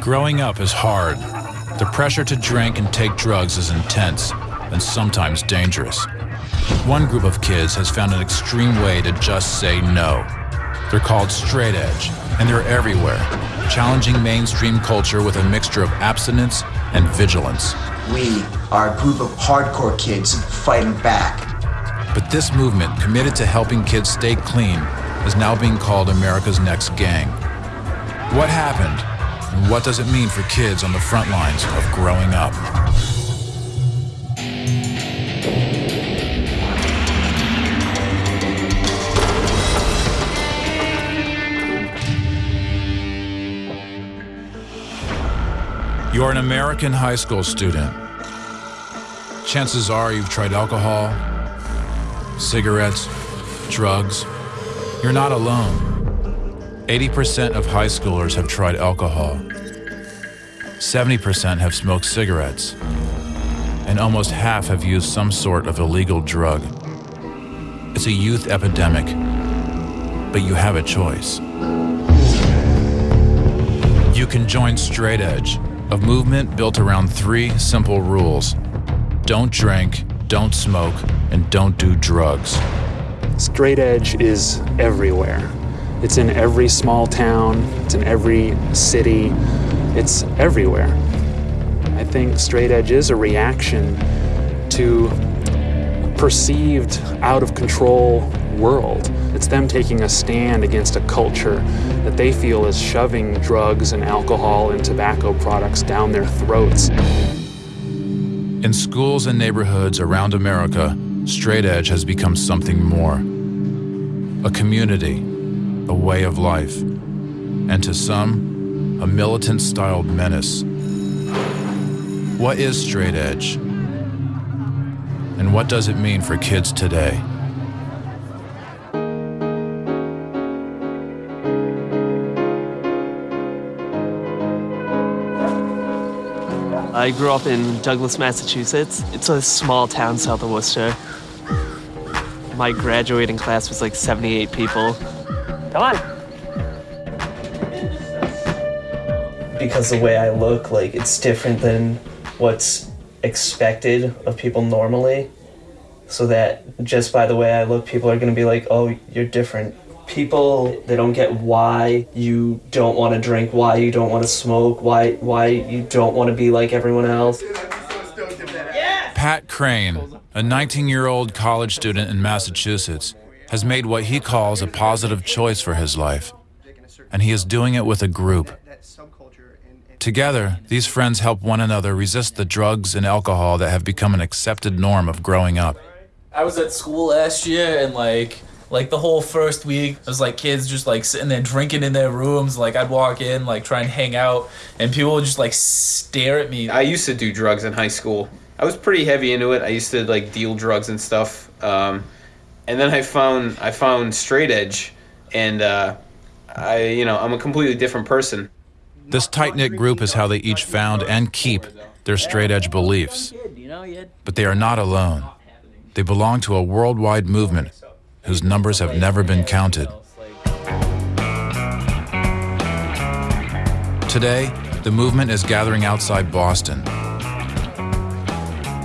Growing up is hard. The pressure to drink and take drugs is intense and sometimes dangerous. One group of kids has found an extreme way to just say no. They're called straight edge, and they're everywhere, challenging mainstream culture with a mixture of abstinence and vigilance. We are a group of hardcore kids fighting back. But this movement, committed to helping kids stay clean, is now being called America's Next Gang. What happened, and what does it mean for kids on the front lines of growing up? You're an American high school student. Chances are you've tried alcohol, cigarettes, drugs. You're not alone. 80% of high schoolers have tried alcohol. 70% have smoked cigarettes. And almost half have used some sort of illegal drug. It's a youth epidemic, but you have a choice. You can join Straight Edge, a movement built around three simple rules don't drink, don't smoke, and don't do drugs. Straight edge is everywhere. It's in every small town, it's in every city, it's everywhere. I think straight edge is a reaction to perceived out of control world. It's them taking a stand against a culture that they feel is shoving drugs and alcohol and tobacco products down their throats. In schools and neighborhoods around America, straight edge has become something more a community, a way of life, and to some, a militant styled menace. What is straight edge? And what does it mean for kids today? I grew up in Douglas, Massachusetts. It's a small town south of Worcester. My graduating class was like 78 people. Come on. Because the way I look, like, it's different than what's expected of people normally. So that just by the way I look, people are gonna be like, oh, you're different. People, they don't get why you don't want to drink, why you don't want to smoke, why why you don't want to be like everyone else. Pat Crane, a 19 year old college student in Massachusetts, has made what he calls a positive choice for his life. And he is doing it with a group. Together, these friends help one another resist the drugs and alcohol that have become an accepted norm of growing up. I was at school last year and like like the whole first week it was like kids just like sitting there drinking in their rooms like i'd walk in like try and hang out and people would just like stare at me I used to do drugs in high school. I was pretty heavy into it. I used to like deal drugs and stuff. Um, and then I found I found straight edge, and uh, I you know I'm a completely different person. This tight knit group is how they each found and keep their straight edge beliefs. But they are not alone. They belong to a worldwide movement whose numbers have never been counted. Today, the movement is gathering outside Boston.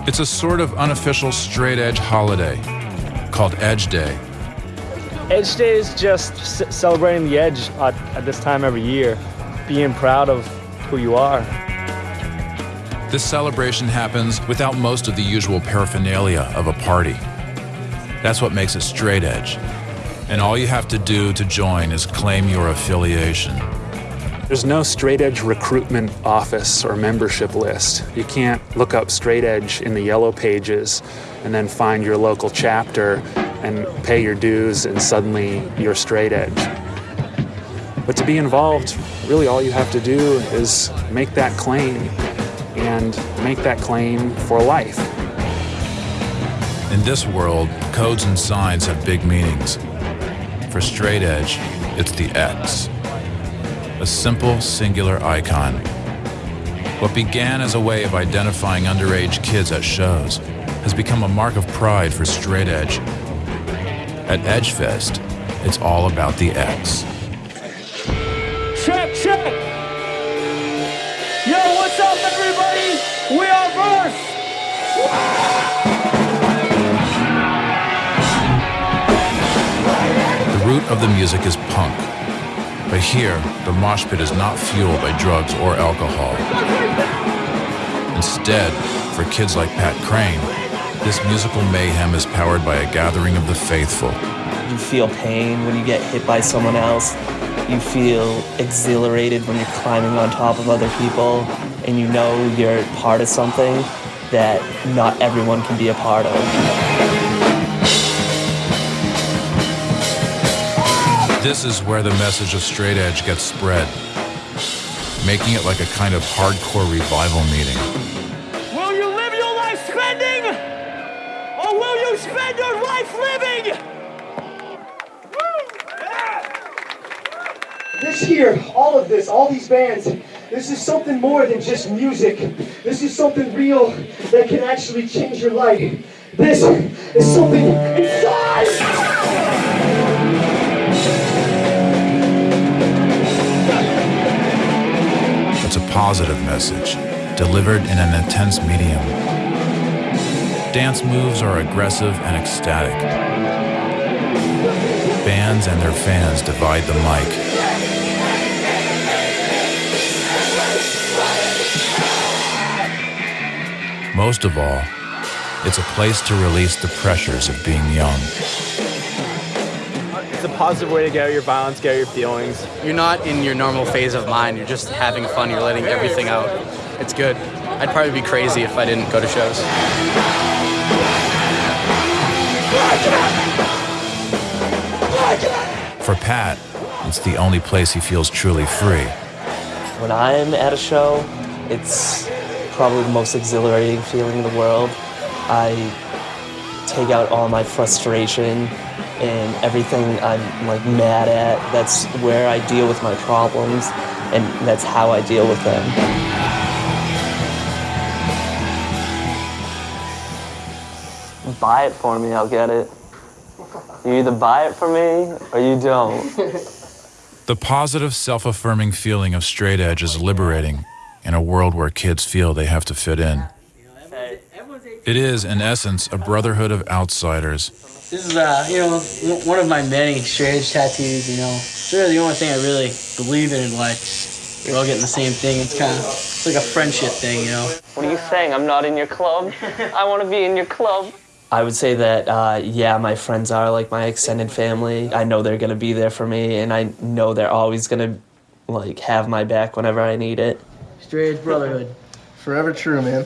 It's a sort of unofficial straight edge holiday called Edge Day. Edge Day is just celebrating the edge at, at this time every year, being proud of who you are. This celebration happens without most of the usual paraphernalia of a party. That's what makes it straight edge. And all you have to do to join is claim your affiliation. There's no straight edge recruitment office or membership list. You can't look up straight edge in the yellow pages and then find your local chapter and pay your dues and suddenly you're straight edge. But to be involved, really all you have to do is make that claim and make that claim for life. In this world, codes and signs have big meanings. For straight edge, it's the X. A simple, singular icon. What began as a way of identifying underage kids at shows has become a mark of pride for straight edge. At Edgefest, it's all about the X. Check, check! Yo, what's up, everybody? We are Verse. The root of the music is punk. But here, the mosh pit is not fueled by drugs or alcohol. Instead, for kids like Pat Crane, this musical mayhem is powered by a gathering of the faithful. You feel pain when you get hit by someone else. You feel exhilarated when you're climbing on top of other people and you know you're part of something that not everyone can be a part of. This is where the message of straight edge gets spread, making it like a kind of hardcore revival meeting. Will you live your life spending? Or will you spend your life living? This here, all of this, all these bands, this is something more than just music. This is something real that can actually change your life. This is something inside! A positive message, delivered in an intense medium. Dance moves are aggressive and ecstatic. Bands and their fans divide the mic. Most of all, it's a place to release the pressures of being young. It's a positive way to get out your violence, get out your feelings. You're not in your normal phase of mind. You're just having fun. You're letting everything out. It's good. I'd probably be crazy if I didn't go to shows. For Pat, it's the only place he feels truly free. When I'm at a show, it's probably the most exhilarating feeling in the world. I take out all my frustration and everything I'm like mad at. That's where I deal with my problems and that's how I deal with them. Buy it for me, I'll get it. You either buy it for me or you don't. The positive, self affirming feeling of straight edge is liberating in a world where kids feel they have to fit in. It is, in essence, a brotherhood of outsiders. This is, uh, you know, one of my many strange tattoos. You know, it's really the only thing I really believe in in life. We're all getting the same thing. It's kind of, it's like a friendship thing, you know. What are you saying? I'm not in your club? I want to be in your club. I would say that, uh, yeah, my friends are like my extended family. I know they're going to be there for me, and I know they're always going to, like, have my back whenever I need it. Straight edge brotherhood. Forever true, man.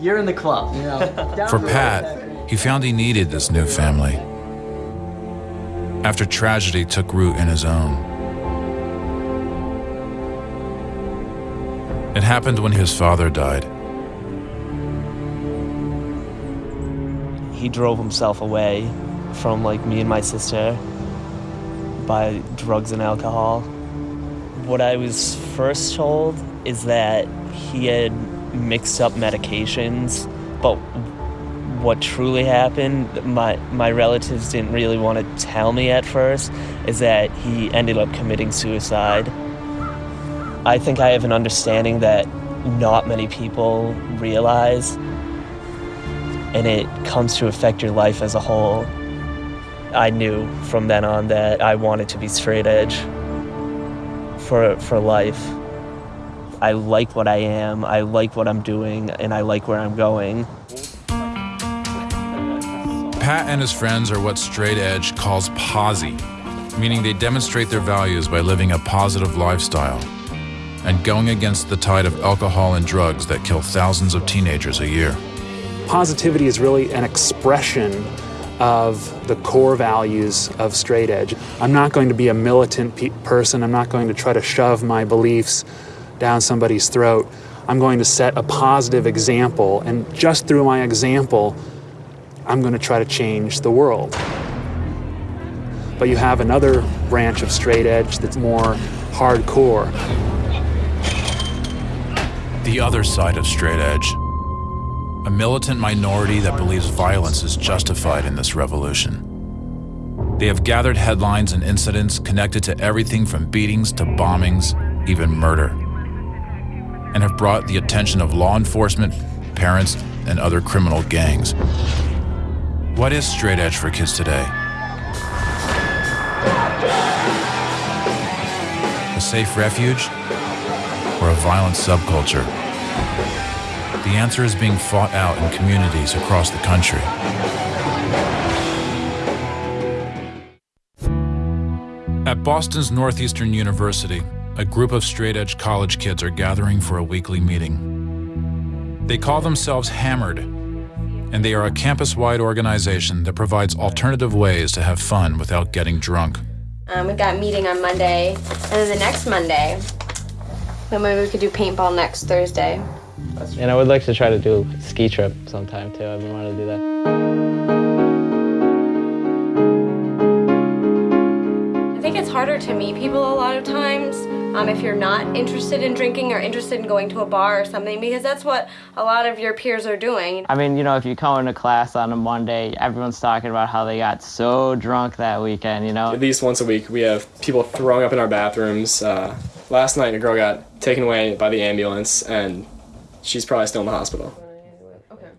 You're in the club, you know. For. Pat, he found he needed this new family. After tragedy took root in his own. It happened when his father died. He drove himself away from, like, me and my sister by drugs and alcohol. What I was first told is that he had mixed up medications, but what truly happened, my my relatives didn't really want to tell me at first, is that he ended up committing suicide. I think I have an understanding that not many people realize, and it comes to affect your life as a whole. I knew from then on that I wanted to be straight edge for for life. I like what I am, I like what I'm doing, and I like where I'm going. Pat and his friends are what straight edge calls posi, meaning they demonstrate their values by living a positive lifestyle and going against the tide of alcohol and drugs that kill thousands of teenagers a year. Positivity is really an expression of the core values of straight edge. I'm not going to be a militant pe- person. I'm not going to try to shove my beliefs down somebody's throat. I'm going to set a positive example, and just through my example, I'm going to try to change the world. But you have another branch of straight edge that's more hardcore. The other side of straight edge. A militant minority that believes violence is justified in this revolution. They have gathered headlines and incidents connected to everything from beatings to bombings, even murder. and have brought the attention of law enforcement, parents, and other criminal gangs. What is straight edge for kids today? A safe refuge or a violent subculture? The answer is being fought out in communities across the country. At Boston's Northeastern University, a group of straight edge college kids are gathering for a weekly meeting. They call themselves Hammered, and they are a campus wide organization that provides alternative ways to have fun without getting drunk. Um, we've got a meeting on Monday, and then the next Monday, then maybe we could do paintball next Thursday. And I would like to try to do a ski trip sometime too. I've been wanting to do that. I think it's harder to meet people a lot of times um, if you're not interested in drinking or interested in going to a bar or something, because that's what a lot of your peers are doing. I mean, you know, if you come into class on a Monday, everyone's talking about how they got so drunk that weekend, you know? At least once a week, we have people throwing up in our bathrooms. Uh, last night, a girl got taken away by the ambulance, and she's probably still in the hospital.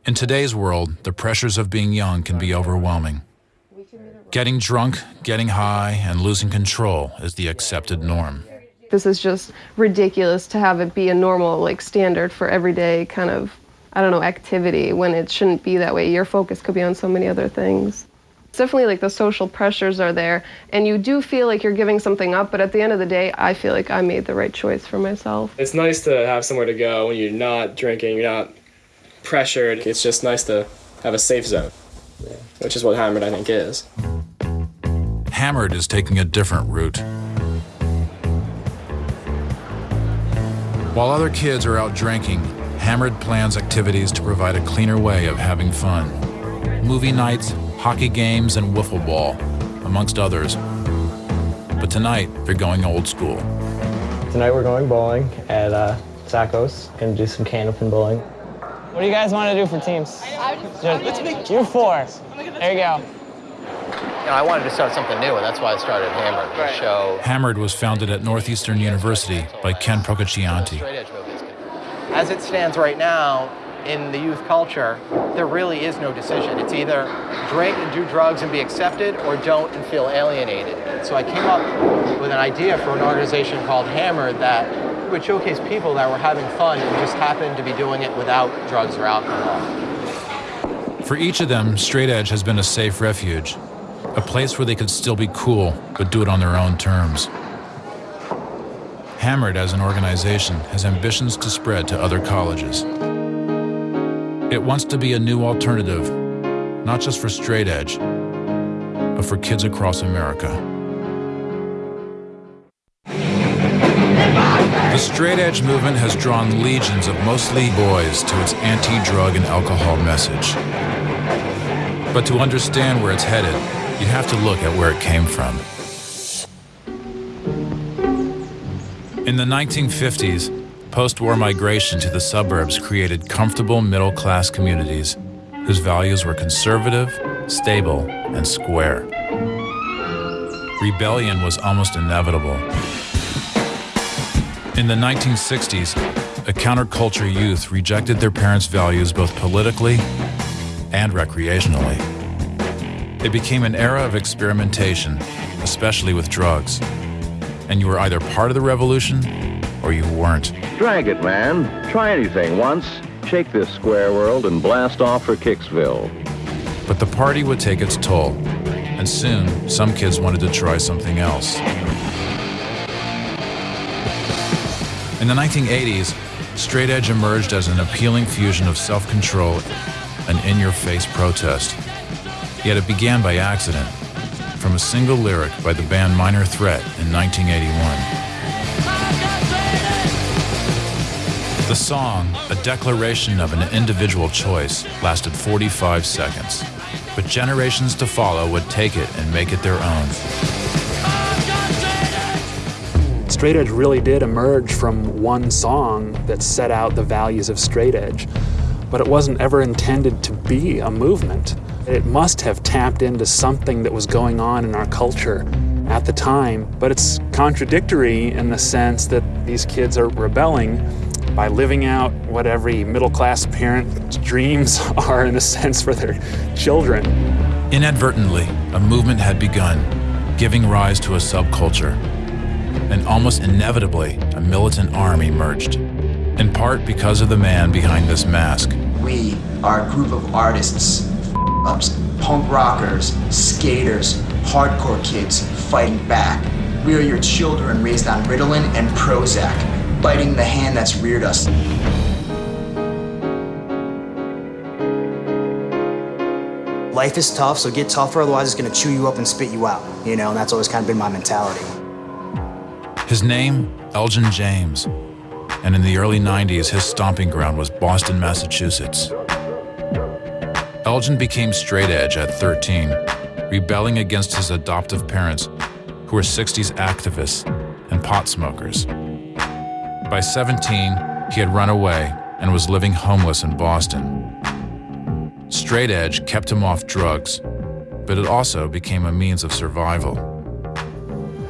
In today's world, the pressures of being young can be overwhelming. Getting drunk, getting high, and losing control is the accepted norm. This is just ridiculous to have it be a normal, like, standard for everyday kind of, I don't know, activity when it shouldn't be that way. Your focus could be on so many other things. It's definitely like the social pressures are there, and you do feel like you're giving something up, but at the end of the day, I feel like I made the right choice for myself. It's nice to have somewhere to go when you're not drinking, you're not pressured. It's just nice to have a safe zone, which is what Hammered, I think, is. Hammered is taking a different route. While other kids are out drinking, Hammered plans activities to provide a cleaner way of having fun. Movie nights, hockey games, and wiffle ball, amongst others. But tonight, they're going old school. Tonight we're going bowling at uh, Sacco's. Gonna do some candlepin bowling. What do you guys want to do for teams? Just, you four. There you go. You know, I wanted to start something new, and that's why I started Hammered, the show. Hammered was founded at Northeastern University by Ken Procaccianti. As it stands right now, in the youth culture, there really is no decision. It's either drink and do drugs and be accepted, or don't and feel alienated. So I came up with an idea for an organization called Hammered that would showcase people that were having fun and just happened to be doing it without drugs or alcohol. For each of them, Straight Edge has been a safe refuge, a place where they could still be cool, but do it on their own terms. Hammered as an organization has ambitions to spread to other colleges. It wants to be a new alternative, not just for straight edge, but for kids across America. The straight edge movement has drawn legions of mostly boys to its anti drug and alcohol message. But to understand where it's headed, you have to look at where it came from. In the 1950s, post war migration to the suburbs created comfortable middle class communities whose values were conservative, stable, and square. Rebellion was almost inevitable. In the 1960s, a counterculture youth rejected their parents' values both politically and recreationally. It became an era of experimentation, especially with drugs. And you were either part of the revolution or you weren't. Drag it, man. Try anything once. Shake this square world and blast off for Kicksville. But the party would take its toll, and soon some kids wanted to try something else. In the 1980s, straight edge emerged as an appealing fusion of self control and in your face protest. Yet it began by accident, from a single lyric by the band Minor Threat in 1981. The song, a declaration of an individual choice, lasted 45 seconds, but generations to follow would take it and make it their own. Straight edge really did emerge from one song that set out the values of straight edge, but it wasn't ever intended to be a movement. It must have tapped into something that was going on in our culture at the time, but it's contradictory in the sense that these kids are rebelling by living out what every middle class parent's dreams are, in a sense, for their children. Inadvertently, a movement had begun, giving rise to a subculture. And almost inevitably, a militant arm emerged, in part because of the man behind this mask. We are a group of artists, ups, punk rockers, skaters, hardcore kids fighting back. We are your children raised on Ritalin and Prozac, biting the hand that's reared us. Life is tough, so get tougher, otherwise it's gonna chew you up and spit you out, you know, and that's always kind of been my mentality. His name, Elgin James. And in the early 90s, his stomping ground was Boston, Massachusetts. Elgin became straight edge at 13, rebelling against his adoptive parents, who were 60s activists and pot smokers. By 17, he had run away and was living homeless in Boston. Straight edge kept him off drugs, but it also became a means of survival.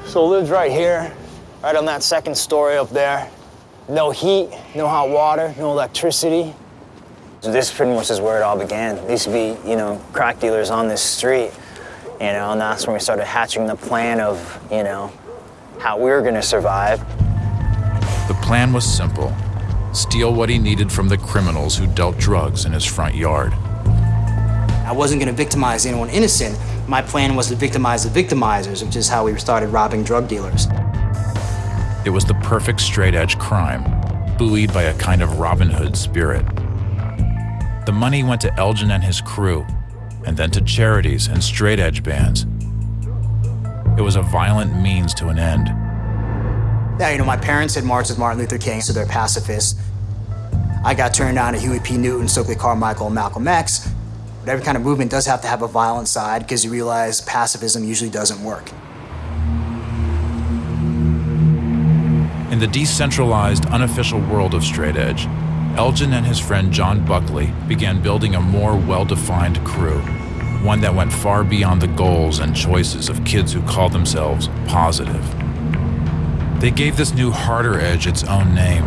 So lived right here, right on that second story up there. No heat, no hot water, no electricity. So this pretty much is where it all began. There used to be, you know, crack dealers on this street, you know, and that's when we started hatching the plan of, you know, how we were gonna survive. The plan was simple steal what he needed from the criminals who dealt drugs in his front yard. I wasn't gonna victimize anyone innocent. My plan was to victimize the victimizers, which is how we started robbing drug dealers. It was the perfect straight edge crime, buoyed by a kind of Robin Hood spirit. The money went to Elgin and his crew, and then to charities and straight edge bands. It was a violent means to an end. Yeah, you know, my parents had marched with Martin Luther King, so they're pacifists. I got turned on to Huey P. Newton, Stokely Carmichael, and Malcolm X. But every kind of movement does have to have a violent side because you realize pacifism usually doesn't work. In the decentralized, unofficial world of straight edge, Elgin and his friend John Buckley began building a more well defined crew, one that went far beyond the goals and choices of kids who called themselves positive. They gave this new harder edge its own name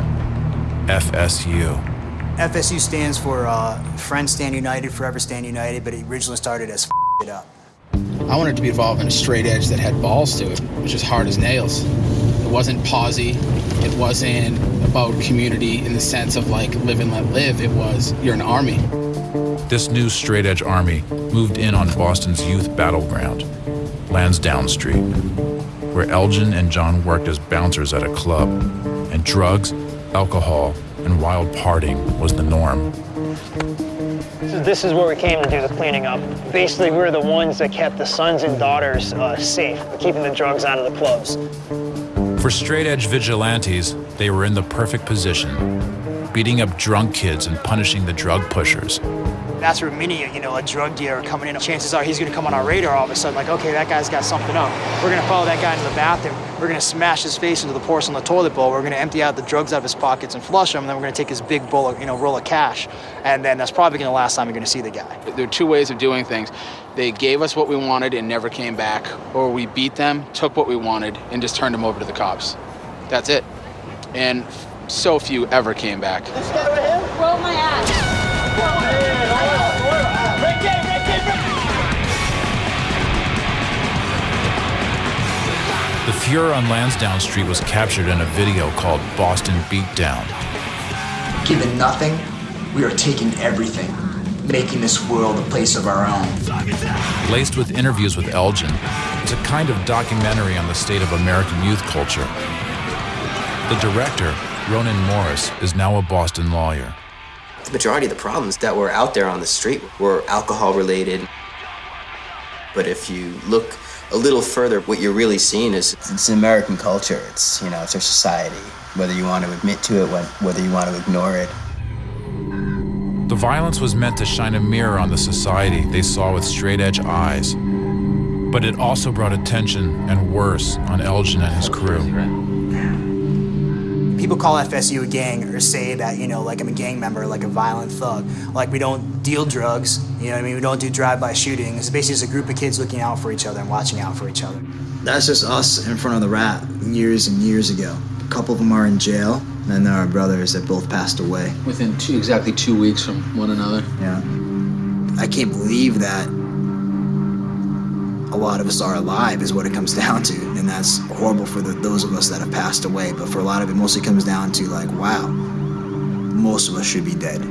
FSU. FSU stands for uh, Friends Stand United, Forever Stand United, but it originally started as F it up. I wanted to be involved in a straight edge that had balls to it, which is hard as nails. It wasn't posi. It wasn't about community in the sense of like live and let live. It was you're an army. This new straight edge army moved in on Boston's youth battleground, Lansdowne Street, where Elgin and John worked as bouncers at a club, and drugs, alcohol, and wild partying was the norm. So this is where we came to do the cleaning up. Basically, we were the ones that kept the sons and daughters uh, safe, keeping the drugs out of the clubs. For straight edge vigilantes, they were in the perfect position, beating up drunk kids and punishing the drug pushers. That's where many, you know, a drug dealer coming in, chances are he's gonna come on our radar all of a sudden, like, okay, that guy's got something up. We're gonna follow that guy into the bathroom. We're gonna smash his face into the porcelain toilet bowl. We're gonna empty out the drugs out of his pockets and flush them, and then we're gonna take his big bowl of, you know, roll of cash. And then that's probably gonna the last time you're gonna see the guy. There are two ways of doing things. They gave us what we wanted and never came back, or we beat them, took what we wanted, and just turned them over to the cops. That's it. And so few ever came back. This guy right here? Roll my ass. The furor on Lansdowne Street was captured in a video called Boston Beatdown. Given nothing, we are taking everything, making this world a place of our own. Laced with interviews with Elgin, it's a kind of documentary on the state of American youth culture. The director, Ronan Morris, is now a Boston lawyer. The majority of the problems that were out there on the street were alcohol related. But if you look a little further, what you're really seeing is it's American culture. It's, you know, it's our society, whether you want to admit to it, whether you want to ignore it. The violence was meant to shine a mirror on the society they saw with straight edge eyes. But it also brought attention and worse on Elgin and his crew. People call FSU a gang or say that, you know, like I'm a gang member, like a violent thug. Like we don't deal drugs, you know what I mean? We don't do drive-by shootings. It's basically just a group of kids looking out for each other and watching out for each other. That's just us in front of the rat years and years ago. A couple of them are in jail. And they're our brothers that both passed away. Within two, exactly two weeks from one another. Yeah. I can't believe that a lot of us are alive, is what it comes down to. And that's horrible for the, those of us that have passed away. But for a lot of it, mostly comes down to, like, wow, most of us should be dead.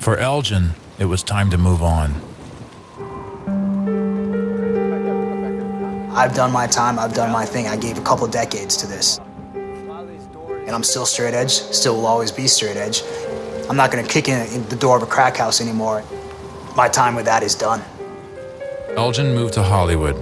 For Elgin, it was time to move on. I've done my time, I've done my thing. I gave a couple decades to this. And I'm still straight edge, still will always be straight edge. I'm not gonna kick in the door of a crack house anymore. My time with that is done. Elgin moved to Hollywood,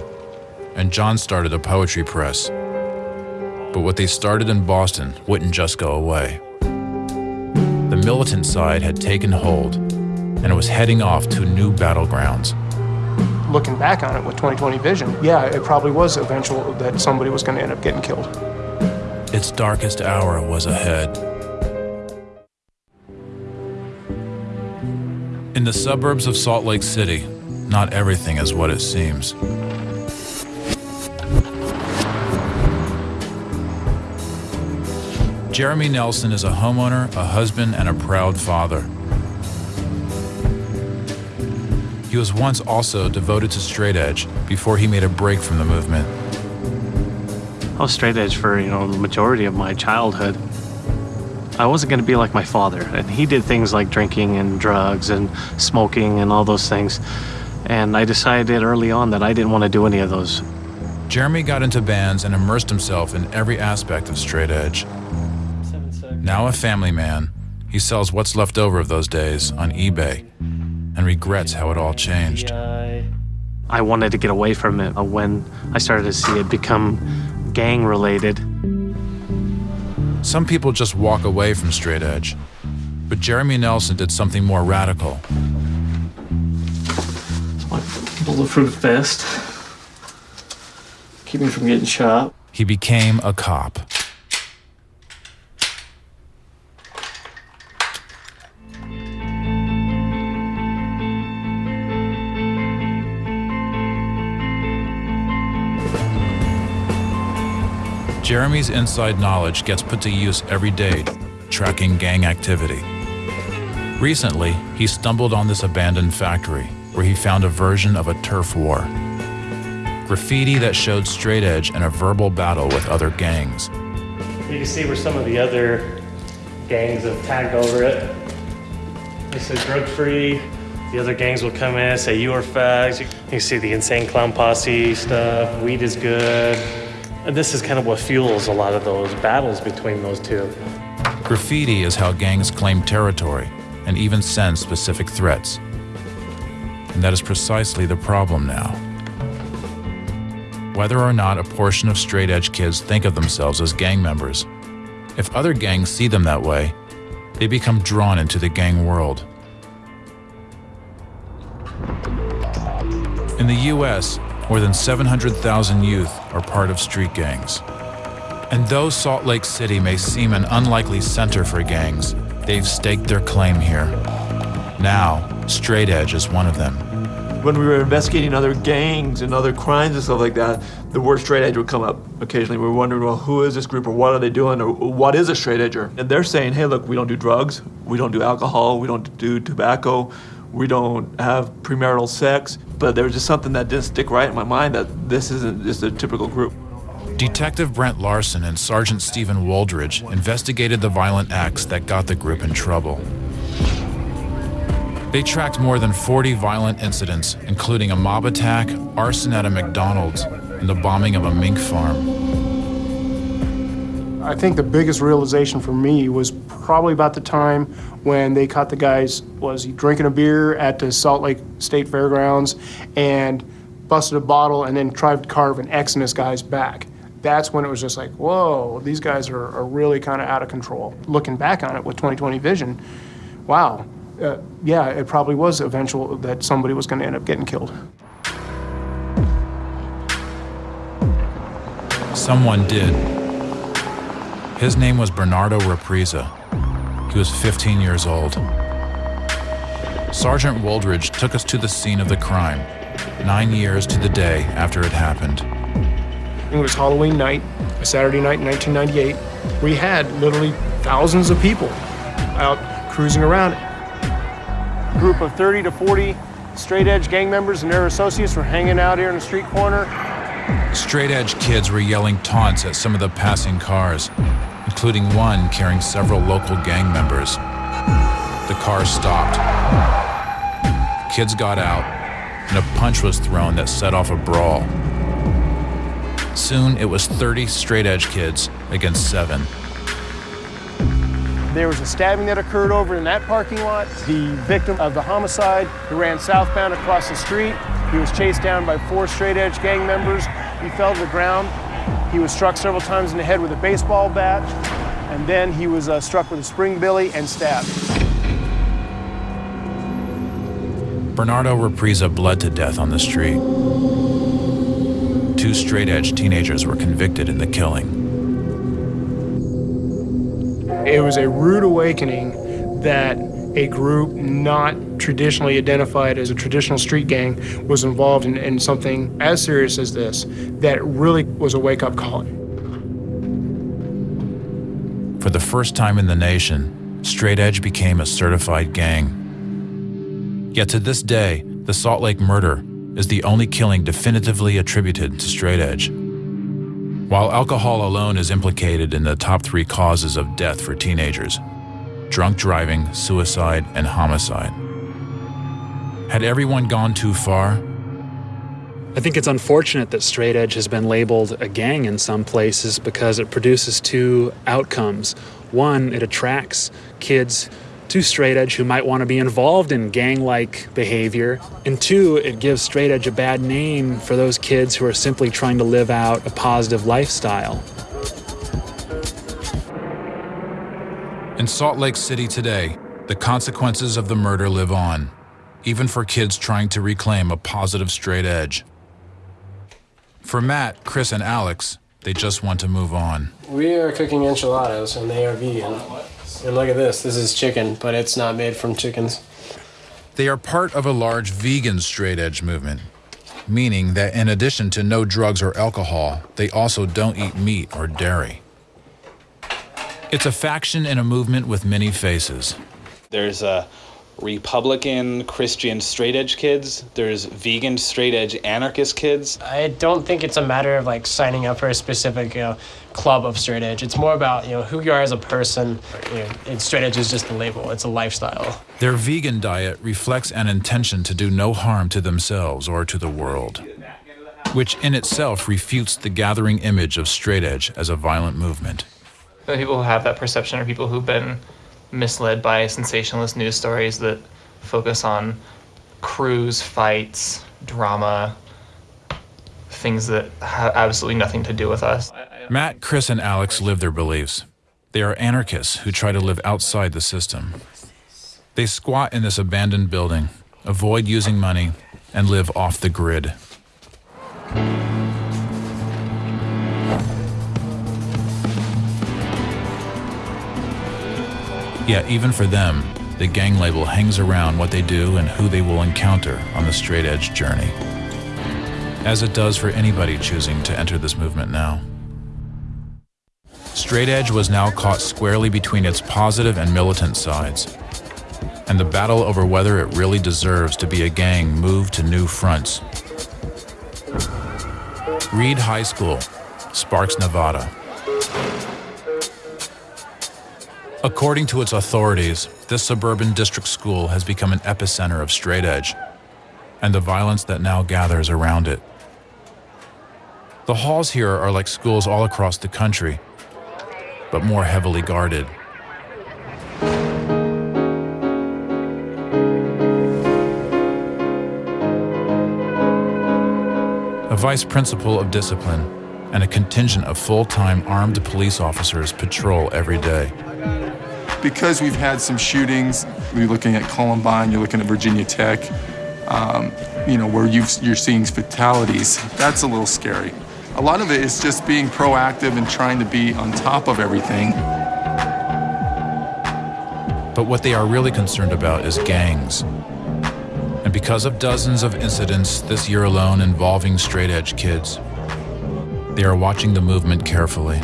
and John started a poetry press. But what they started in Boston wouldn't just go away. The militant side had taken hold, and it was heading off to new battlegrounds. Looking back on it with 2020 vision, yeah, it probably was eventual that somebody was going to end up getting killed. Its darkest hour was ahead. In the suburbs of Salt Lake City, not everything is what it seems. Jeremy Nelson is a homeowner, a husband, and a proud father. He was once also devoted to straight edge before he made a break from the movement. I was straight edge for, you know, the majority of my childhood. I wasn't going to be like my father, and he did things like drinking and drugs and smoking and all those things. And I decided early on that I didn't want to do any of those. Jeremy got into bands and immersed himself in every aspect of straight edge. Now a family man, he sells what's left over of those days on eBay and regrets how it all changed. I wanted to get away from it uh, when I started to see it become gang related. Some people just walk away from straight edge, but Jeremy Nelson did something more radical. My bulletproof vest. Keep me from getting shot. He became a cop. Jeremy's inside knowledge gets put to use every day, tracking gang activity. Recently, he stumbled on this abandoned factory where he found a version of a turf war. Graffiti that showed straight edge and a verbal battle with other gangs. You can see where some of the other gangs have tagged over it. They said drug free. The other gangs will come in and say you are fags. You can see the insane clown posse stuff. Weed is good. And this is kind of what fuels a lot of those battles between those two. Graffiti is how gangs claim territory and even send specific threats. And that is precisely the problem now. Whether or not a portion of straight edge kids think of themselves as gang members, if other gangs see them that way, they become drawn into the gang world. In the US, more than 700,000 youth are part of street gangs. And though Salt Lake City may seem an unlikely center for gangs, they've staked their claim here. Now, straight edge is one of them. When we were investigating other gangs and other crimes and stuff like that, the word straight edge would come up occasionally. We were wondering, well, who is this group or what are they doing or what is a straight edger? And they're saying, hey, look, we don't do drugs, we don't do alcohol, we don't do tobacco, we don't have premarital sex. But there was just something that didn't stick right in my mind that this isn't just a typical group. Detective Brent Larson and Sergeant Stephen Waldridge investigated the violent acts that got the group in trouble. They tracked more than 40 violent incidents, including a mob attack, arson at a McDonald's, and the bombing of a mink farm. I think the biggest realization for me was probably about the time when they caught the guys was he drinking a beer at the Salt Lake State Fairgrounds and busted a bottle and then tried to carve an X in this guy's back. That's when it was just like, whoa, these guys are, are really kind of out of control. Looking back on it with 2020 vision, wow, uh, yeah, it probably was eventual that somebody was going to end up getting killed. Someone did. His name was Bernardo Represa. He was 15 years old. Sergeant Woldridge took us to the scene of the crime, nine years to the day after it happened. It was Halloween night. a Saturday night in 1998, we had literally thousands of people out cruising around. A group of 30 to 40 straight edge gang members and their associates were hanging out here in the street corner. Straight edge kids were yelling taunts at some of the passing cars, including one carrying several local gang members. The car stopped. Kids got out, and a punch was thrown that set off a brawl. Soon it was 30 straight edge kids against seven. There was a stabbing that occurred over in that parking lot. The victim of the homicide who ran southbound across the street. He was chased down by four straight edge gang members. He fell to the ground. He was struck several times in the head with a baseball bat, and then he was uh, struck with a spring billy and stabbed. Bernardo Represa bled to death on the street. Two straight edge teenagers were convicted in the killing. It was a rude awakening that a group not traditionally identified as a traditional street gang was involved in, in something as serious as this that really was a wake up call. For the first time in the nation, straight edge became a certified gang. Yet to this day, the Salt Lake murder is the only killing definitively attributed to straight edge. While alcohol alone is implicated in the top three causes of death for teenagers drunk driving, suicide, and homicide. Had everyone gone too far? I think it's unfortunate that straight edge has been labeled a gang in some places because it produces two outcomes. One, it attracts kids to straight edge who might want to be involved in gang like behavior. And two, it gives straight edge a bad name for those kids who are simply trying to live out a positive lifestyle. In Salt Lake City today, the consequences of the murder live on, even for kids trying to reclaim a positive straight edge. For Matt, Chris, and Alex, they just want to move on. We are cooking enchiladas and they are vegan. And look at this. This is chicken, but it's not made from chickens. They are part of a large vegan straight edge movement, meaning that in addition to no drugs or alcohol, they also don't eat meat or dairy. It's a faction in a movement with many faces. There's a Republican Christian straight edge kids. There's vegan straight edge anarchist kids. I don't think it's a matter of like signing up for a specific you know, club of straight edge. It's more about you know who you are as a person. You know, and straight edge is just a label. It's a lifestyle. Their vegan diet reflects an intention to do no harm to themselves or to the world, which in itself refutes the gathering image of straight edge as a violent movement. The people who have that perception are people who've been misled by sensationalist news stories that focus on crews, fights, drama, things that have absolutely nothing to do with us. Matt, Chris, and Alex live their beliefs. They are anarchists who try to live outside the system. They squat in this abandoned building, avoid using money, and live off the grid. Yet, even for them, the gang label hangs around what they do and who they will encounter on the straight edge journey. As it does for anybody choosing to enter this movement now. Straight edge was now caught squarely between its positive and militant sides. And the battle over whether it really deserves to be a gang moved to new fronts. Reed High School, Sparks, Nevada. According to its authorities, this suburban district school has become an epicenter of straight edge and the violence that now gathers around it. The halls here are like schools all across the country, but more heavily guarded. A vice principal of discipline and a contingent of full time armed police officers patrol every day because we've had some shootings, you're looking at Columbine, you're looking at Virginia Tech, um, you know, where you are seeing fatalities, that's a little scary. A lot of it is just being proactive and trying to be on top of everything. But what they are really concerned about is gangs. And because of dozens of incidents this year alone involving straight edge kids, They are watching the movement carefully.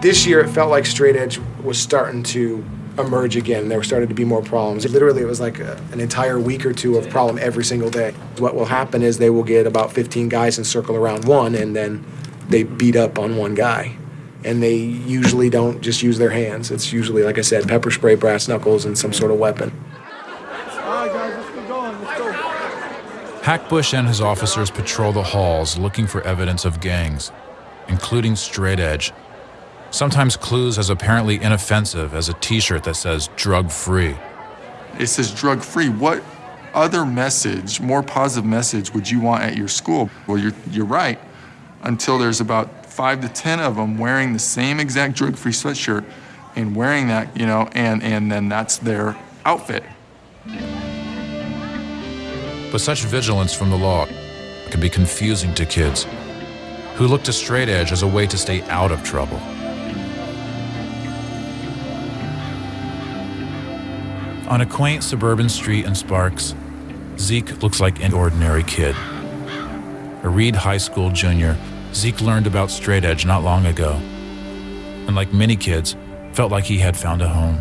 This year, it felt like straight edge was starting to emerge again. There started to be more problems. Literally, it was like a, an entire week or two of problem every single day. What will happen is they will get about 15 guys and circle around one, and then they beat up on one guy. And they usually don't just use their hands. It's usually, like I said, pepper spray, brass knuckles, and some sort of weapon. Hackbush and his officers patrol the halls looking for evidence of gangs, including straight edge. Sometimes clues as apparently inoffensive as a t shirt that says drug free. It says drug free. What other message, more positive message, would you want at your school? Well, you're, you're right. Until there's about five to 10 of them wearing the same exact drug free sweatshirt and wearing that, you know, and, and then that's their outfit. But such vigilance from the law can be confusing to kids who look to straight edge as a way to stay out of trouble. On a quaint suburban street in Sparks, Zeke looks like an ordinary kid. A Reed High School junior, Zeke learned about straight edge not long ago. And like many kids, felt like he had found a home.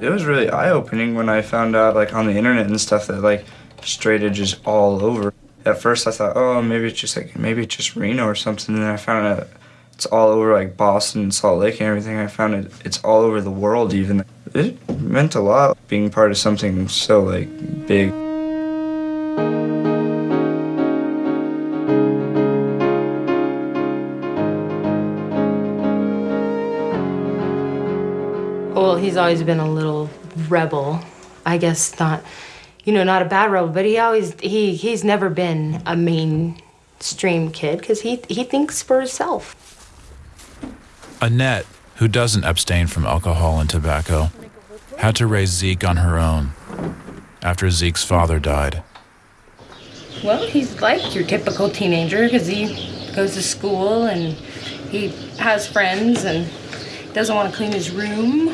It was really eye-opening when I found out like on the internet and stuff that like straight edge is all over. At first I thought, oh, maybe it's just like maybe it's just Reno or something. And then I found out it's all over like Boston and Salt Lake and everything. I found it it's all over the world even. It meant a lot being part of something so like big. Well, he's always been a little rebel. I guess not, you know, not a bad rebel, but he always he he's never been a mainstream kid because he he thinks for himself. Annette, who doesn't abstain from alcohol and tobacco, had to raise Zeke on her own after Zeke's father died. Well, he's like your typical teenager because he goes to school and he has friends and doesn't want to clean his room.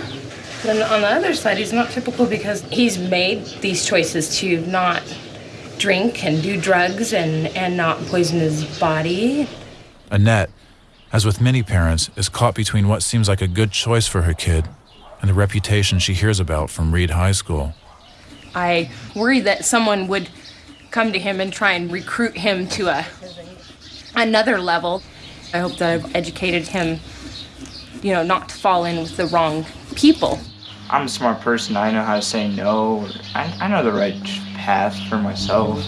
Then on the other side, he's not typical because he's made these choices to not drink and do drugs and, and not poison his body. Annette, as with many parents, is caught between what seems like a good choice for her kid and the reputation she hears about from Reed High School. I worry that someone would come to him and try and recruit him to a another level. I hope that I've educated him, you know, not to fall in with the wrong people. I'm a smart person. I know how to say no. I, I know the right path for myself.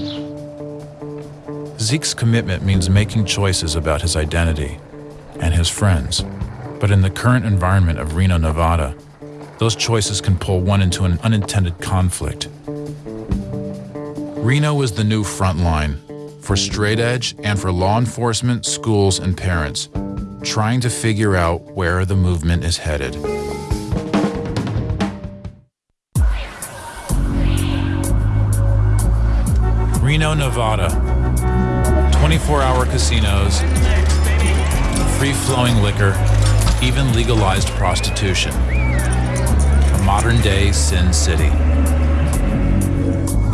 Zeke's commitment means making choices about his identity and his friends. But in the current environment of Reno, Nevada, those choices can pull one into an unintended conflict. Reno is the new front line for straight edge and for law enforcement, schools, and parents trying to figure out where the movement is headed. Reno, Nevada. 24 hour casinos, free flowing liquor, even legalized prostitution. A modern day Sin City.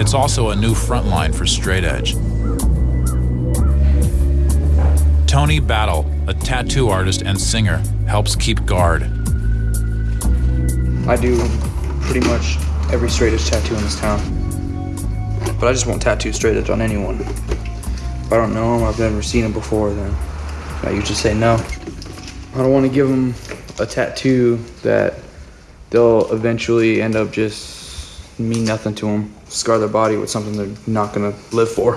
It's also a new front line for straight edge. Tony Battle, a tattoo artist and singer, helps keep guard. I do pretty much every straight edge tattoo in this town. But I just won't tattoo straight edge on anyone. If I don't know them, I've never seen them before, then I usually say no. I don't want to give them a tattoo that they'll eventually end up just mean nothing to them, scar their body with something they're not going to live for.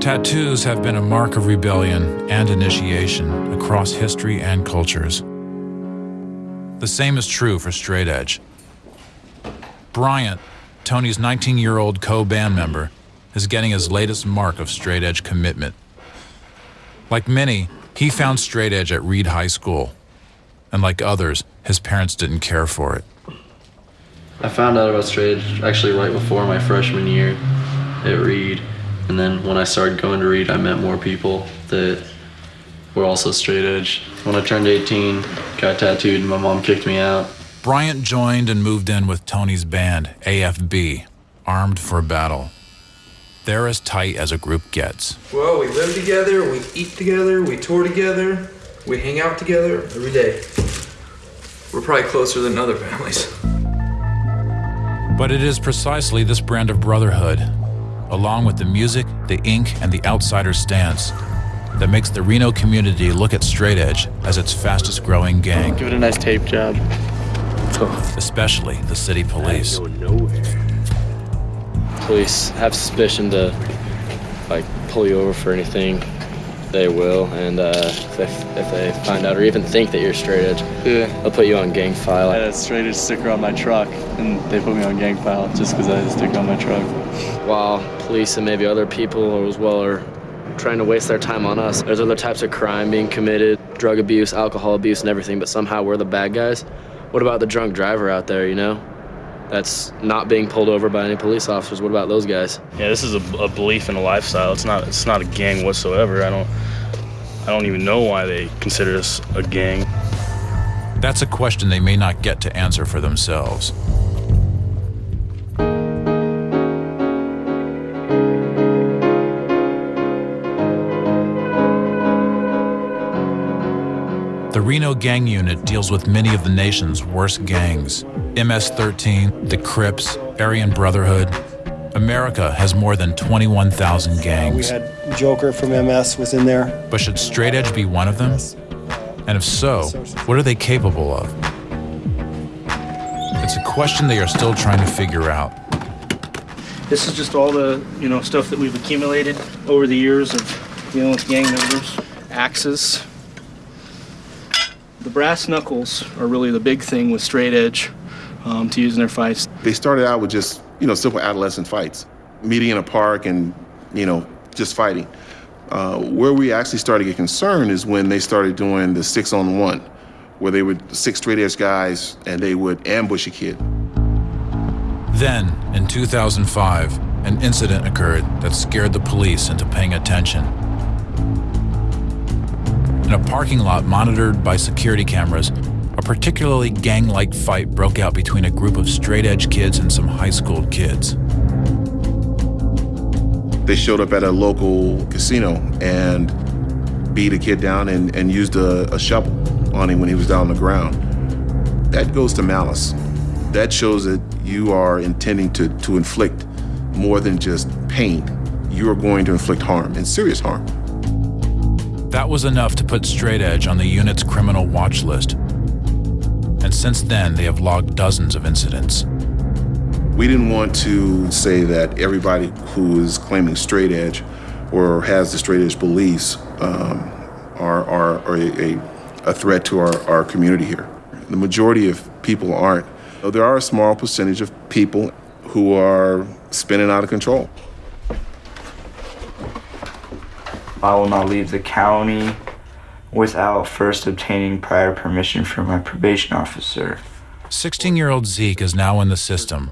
Tattoos have been a mark of rebellion and initiation across history and cultures. The same is true for straight edge. Bryant, Tony's 19 year old co band member, is getting his latest mark of straight edge commitment. Like many, he found straight edge at Reed High School. And like others, his parents didn't care for it. I found out about straight edge actually right before my freshman year at Reed. And then when I started going to Reed, I met more people that were also straight edge. When I turned 18, got tattooed, and my mom kicked me out. Bryant joined and moved in with Tony's band, AFB, armed for battle. They're as tight as a group gets. Well, we live together, we eat together, we tour together, we hang out together every day. We're probably closer than other families. But it is precisely this brand of brotherhood, along with the music, the ink, and the outsider stance, that makes the Reno community look at Straight Edge as its fastest growing gang. Give it a nice tape job. Especially the city police. Police have suspicion to like pull you over for anything, they will. And uh, if, they, if they find out or even think that you're straight edge, yeah. they'll put you on gang file. I had a straight edge sticker on my truck, and they put me on gang file just because I had a sticker on my truck. While police and maybe other people as well are trying to waste their time on us, there's other types of crime being committed, drug abuse, alcohol abuse, and everything. But somehow we're the bad guys. What about the drunk driver out there? You know, that's not being pulled over by any police officers. What about those guys? Yeah, this is a, a belief and a lifestyle. It's not it's not a gang whatsoever. I don't I don't even know why they consider us a gang. That's a question they may not get to answer for themselves. Reno Gang Unit deals with many of the nation's worst gangs MS 13, the Crips, Aryan Brotherhood. America has more than 21,000 gangs. Uh, we had Joker from MS was in there. But should Straight Edge be one of them? And if so, what are they capable of? It's a question they are still trying to figure out. This is just all the, you know, stuff that we've accumulated over the years of dealing with gang members. Axes. The brass knuckles are really the big thing with straight edge um, to use in their fights. They started out with just, you know, simple adolescent fights, meeting in a park and, you know, just fighting. Uh, where we actually started to get concerned is when they started doing the six on one, where they would six straight edge guys and they would ambush a kid. Then, in 2005, an incident occurred that scared the police into paying attention. In a parking lot monitored by security cameras, a particularly gang like fight broke out between a group of straight edge kids and some high school kids. They showed up at a local casino and beat a kid down and, and used a, a shovel on him when he was down on the ground. That goes to malice. That shows that you are intending to, to inflict more than just pain. You are going to inflict harm and serious harm. That was enough to put Straight Edge on the unit's criminal watch list. And since then, they have logged dozens of incidents. We didn't want to say that everybody who is claiming straight edge or has the straight edge beliefs um, are, are, are a, a, threat to our, our community here. The majority of people aren't. There are a small percentage of people who are spinning out of control. I will not leave the county without first obtaining prior permission from my probation officer. 16 year old Zeke is now in the system,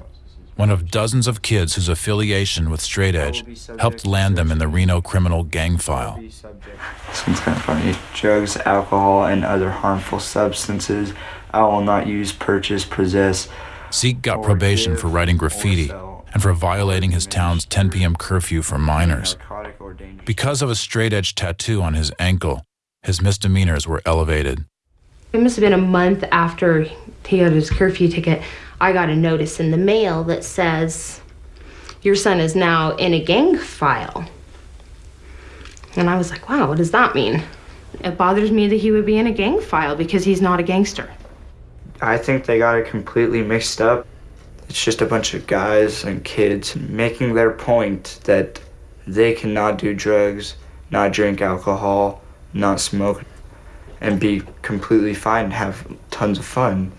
one of dozens of kids whose affiliation with Straight Edge helped land them in the Reno criminal gang file. It's kind of funny. Drugs, alcohol, and other harmful substances I will not use, purchase, possess. Zeke got probation for writing graffiti and for violating his town's 10 p.m. curfew for minors. Because of a straight edge tattoo on his ankle, his misdemeanors were elevated. It must have been a month after he got his curfew ticket. I got a notice in the mail that says, Your son is now in a gang file. And I was like, Wow, what does that mean? It bothers me that he would be in a gang file because he's not a gangster. I think they got it completely mixed up. It's just a bunch of guys and kids making their point that they cannot do drugs, not drink alcohol, not smoke, and be completely fine and have tons of fun.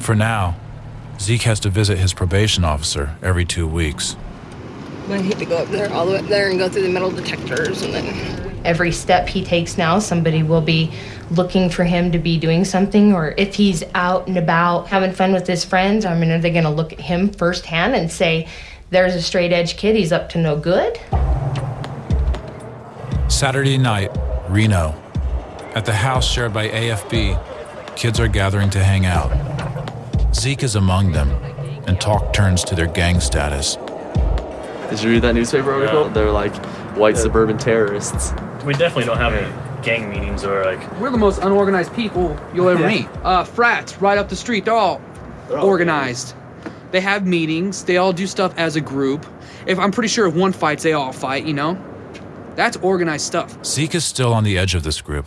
For now, Zeke has to visit his probation officer every two weeks. I hate to go up there, all the way up there, and go through the metal detectors, and then every step he takes now, somebody will be looking for him to be doing something, or if he's out and about having fun with his friends, I mean, are they going to look at him firsthand and say, there's a straight edge kid, he's up to no good? Saturday night, Reno. At the house shared by AFB, kids are gathering to hang out. Zeke is among them, and talk turns to their gang status. Did you read that newspaper article? They're like white suburban terrorists. We definitely don't have any gang meetings or like. We're the most unorganized people you'll ever Yeah. meet. Uh, frats right up the street, they're all organized. They have meetings. They all do stuff as a group. If I'm pretty sure if one fights, they all fight. You know, that's organized stuff. Zeke is still on the edge of this group,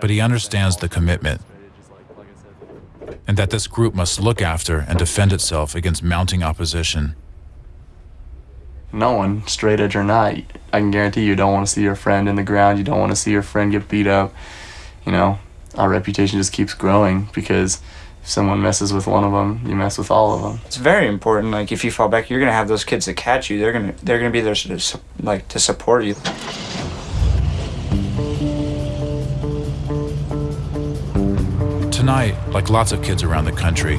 but he understands the commitment and that this group must look after and defend itself against mounting opposition. No one, straight edge or not, I can guarantee you don't want to see your friend in the ground. You don't want to see your friend get beat up. You know, our reputation just keeps growing because if someone messes with one of them, you mess with all of them. It's very important. Like if you fall back, you're gonna have those kids that catch you. They're gonna they're gonna be there to like to support you. Tonight, like lots of kids around the country,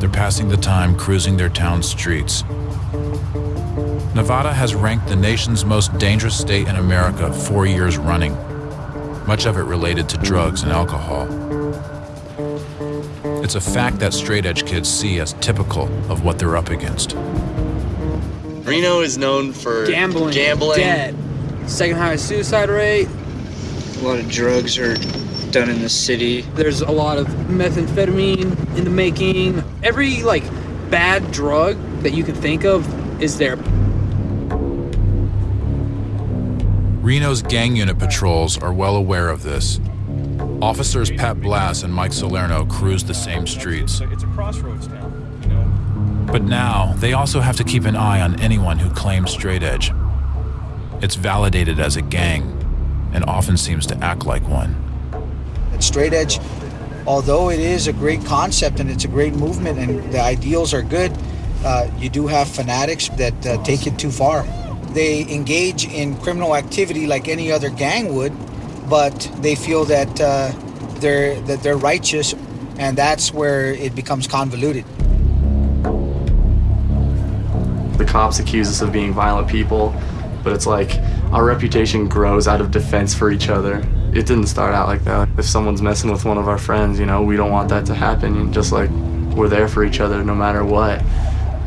they're passing the time cruising their town streets. Nevada has ranked the nation's most dangerous state in America four years running, much of it related to drugs and alcohol. It's a fact that straight edge kids see as typical of what they're up against. Reno is known for Gambling, gambling. debt, second highest suicide rate. A lot of drugs are done in the city. There's a lot of methamphetamine in the making. Every like bad drug that you can think of is there. Reno's gang unit patrols are well aware of this. Officers Pat Blass and Mike Salerno cruise the same streets. It's a crossroads town, you know. But now they also have to keep an eye on anyone who claims straight edge. It's validated as a gang and often seems to act like one. And straight edge, although it is a great concept and it's a great movement and the ideals are good, uh, you do have fanatics that uh, take it too far. They engage in criminal activity like any other gang would, but they feel that uh, they're that they're righteous, and that's where it becomes convoluted. The cops accuse us of being violent people, but it's like our reputation grows out of defense for each other. It didn't start out like that. If someone's messing with one of our friends, you know, we don't want that to happen. Just like we're there for each other no matter what.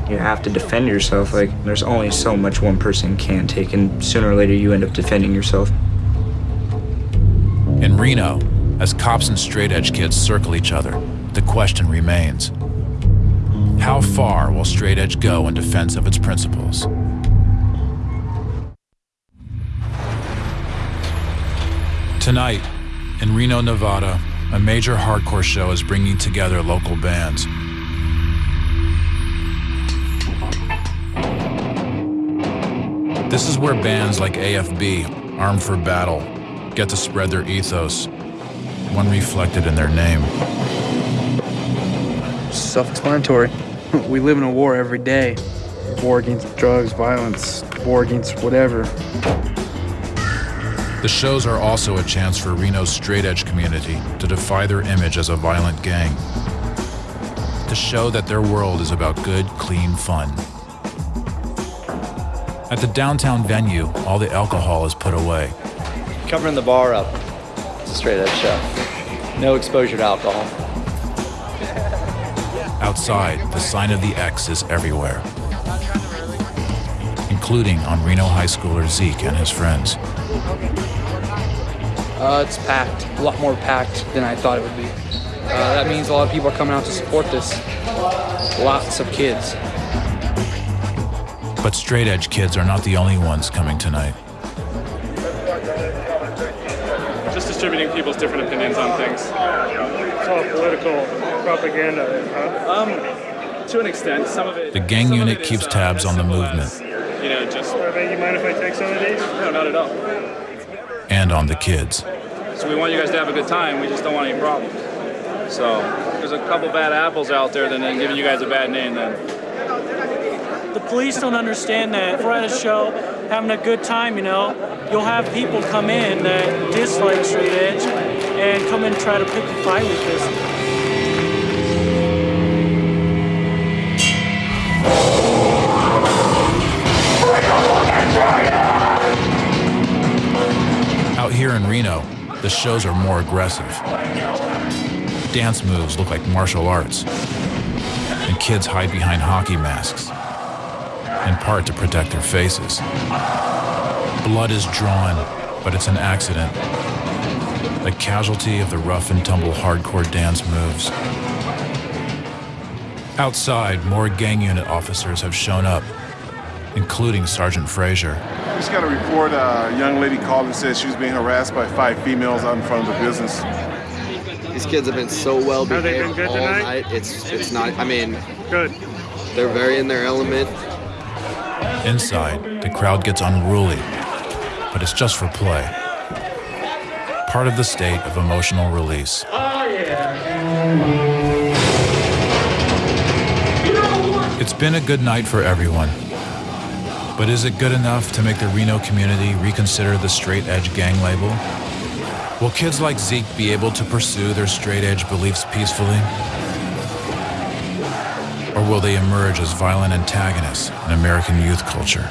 You have to defend yourself. Like there's only so much one person can take, and sooner or later you end up defending yourself. In Reno, as cops and straight edge kids circle each other, the question remains How far will straight edge go in defense of its principles? Tonight, in Reno, Nevada, a major hardcore show is bringing together local bands. This is where bands like AFB, Armed for Battle, get to spread their ethos, one reflected in their name. Self explanatory. We live in a war every day war against drugs, violence, war against whatever. The shows are also a chance for Reno's straight edge community to defy their image as a violent gang, to show that their world is about good, clean fun. At the downtown venue, all the alcohol is put away. Covering the bar up. It's a straight edge show. No exposure to alcohol. Outside, the sign of the X is everywhere, including on Reno high schooler Zeke and his friends. Uh, it's packed, a lot more packed than I thought it would be. Uh, that means a lot of people are coming out to support this. Lots of kids. But straight edge kids are not the only ones coming tonight. Just distributing people's different opinions on things. It's all political propaganda. Huh? Um, to an extent, some of it. The gang unit keeps tabs on the movement You know, just. You mind if I take some of these? No, not at all. and on the kids. So we want you guys to have a good time. We just don't want any problems. So there's a couple bad apples out there, then then giving you guys a bad name. Then The police don't understand that if we're at a show having a good time, you know, you'll have people come in that dislike straight edge and come in and try to pick a fight with us. Out here in Reno, the shows are more aggressive. Dance moves look like martial arts, and kids hide behind hockey masks, in part to protect their faces. Blood is drawn, but it's an accident, a casualty of the rough and tumble hardcore dance moves. Outside, more gang unit officers have shown up, including Sergeant Frazier. Just got a report. Uh, a young lady called and said she was being harassed by five females out in front of the business. These kids have been so well Have they been behaved good all tonight? night. It's it's not. I mean, Good. they're very in their element. Inside, the crowd gets unruly, but it's just for play. Part of the state of emotional release. It's been a good night for everyone. But is it good enough to make the Reno community reconsider the straight edge gang label? Will kids like Zeke be able to pursue their straight edge beliefs peacefully? Or will they emerge as violent antagonists in American youth culture?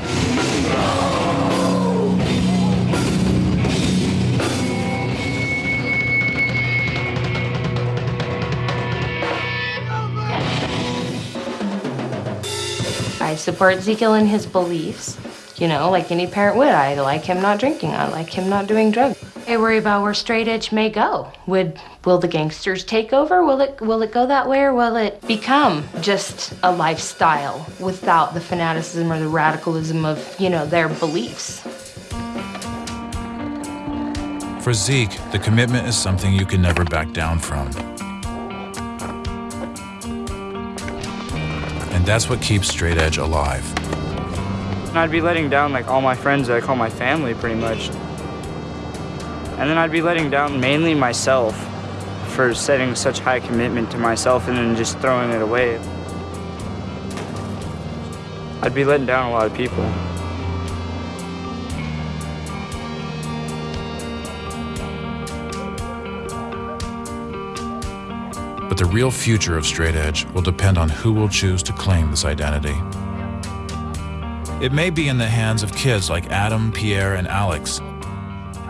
I support Ezekiel in his beliefs. You know, like any parent would. I like him not drinking. I like him not doing drugs. I worry about where straight edge may go. Would will the gangsters take over? Will it will it go that way or will it become just a lifestyle without the fanaticism or the radicalism of, you know, their beliefs? For Zeke, the commitment is something you can never back down from. And that's what keeps straight edge alive. And I'd be letting down like all my friends that I call my family pretty much. And then I'd be letting down mainly myself for setting such high commitment to myself and then just throwing it away. I'd be letting down a lot of people. But the real future of straight edge will depend on who will choose to claim this identity. It may be in the hands of kids like Adam, Pierre, and Alex,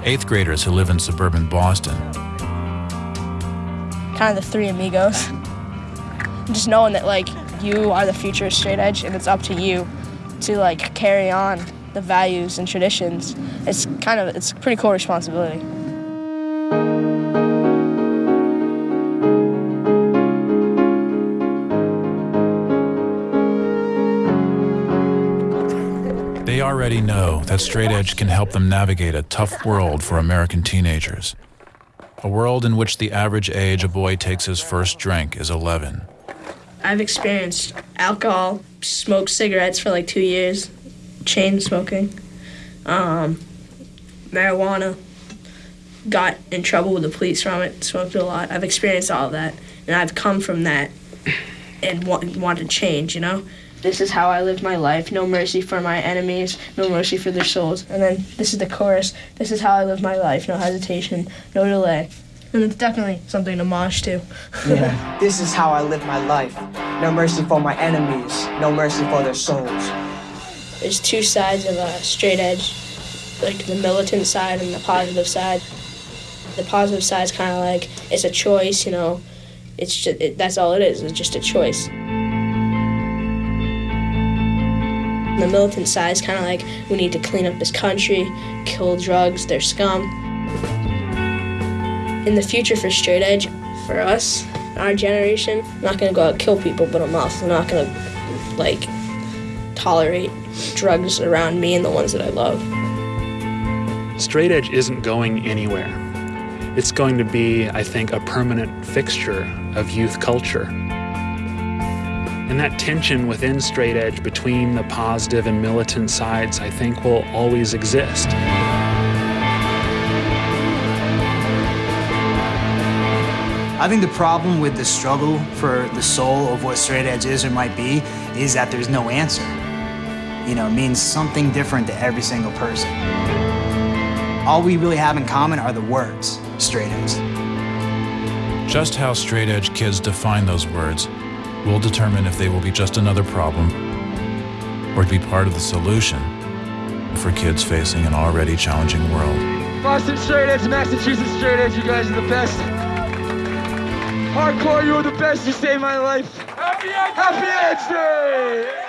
eighth graders who live in suburban Boston. kind of the three amigos. Just knowing that like you are the future of straight edge and it's up to you to like carry on the values and traditions. It's kind of it's a pretty cool responsibility. Already know that straight edge can help them navigate a tough world for American teenagers. A world in which the average age a boy takes his first drink is 11. I've experienced alcohol, smoked cigarettes for like two years, chain smoking, um, marijuana. Got in trouble with the police from it. Smoked a lot. I've experienced all of that, and I've come from that, and want, want to change. You know, this is how I lived my life. No mercy for my enemies. No mercy for their souls. And then this is the chorus. This is how I lived my life. No hesitation. No delay. And it's definitely something to mosh to. Yeah. this is how I live my life. No mercy for my enemies, no mercy for their souls. There's two sides of a straight edge, like the militant side and the positive side. The positive side is kind of like it's a choice, you know. It's just it, that's all it is. It's just a choice. The militant side is kind of like we need to clean up this country, kill drugs, they're scum. In the future for straight edge, for us, our generation, I'm not gonna go out and kill people, but I'm also not gonna like tolerate drugs around me and the ones that I love. Straight edge isn't going anywhere. It's going to be, I think, a permanent fixture of youth culture. And that tension within straight edge between the positive and militant sides, I think, will always exist. I think the problem with the struggle for the soul of what straight edge is or might be is that there's no answer. You know, it means something different to every single person. All we really have in common are the words, straight edge. Just how straight edge kids define those words will determine if they will be just another problem or be part of the solution for kids facing an already challenging world. Boston straight edge, Massachusetts straight edge, you guys are the best. Hardcore, you are the best. You saved my life. Happy Edge Day!